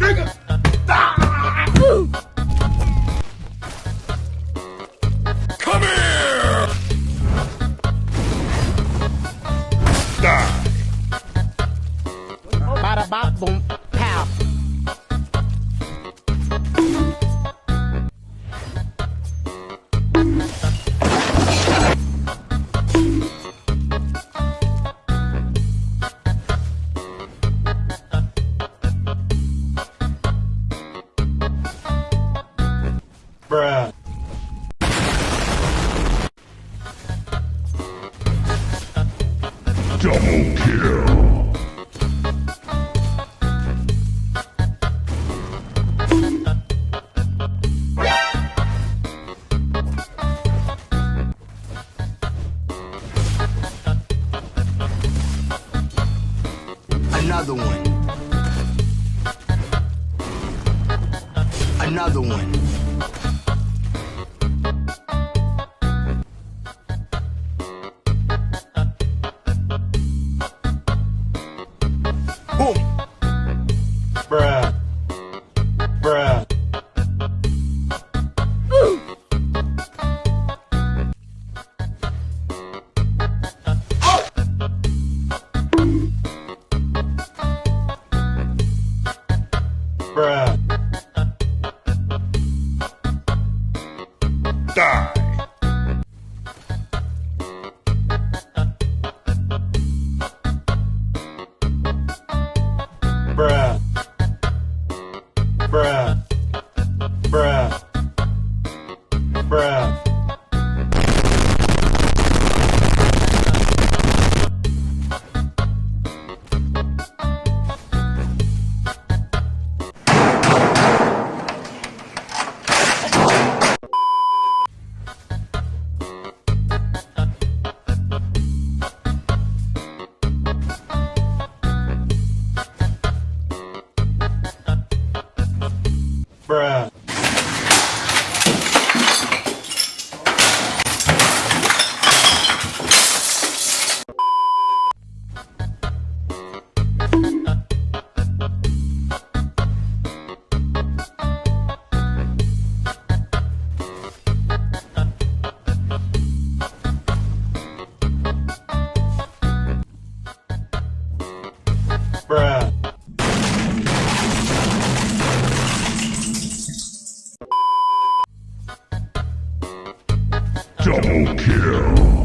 niggas. Double kill. Another one. Die. Bruh. Bruh. Bruh. Bruh. Bruh. Double kill.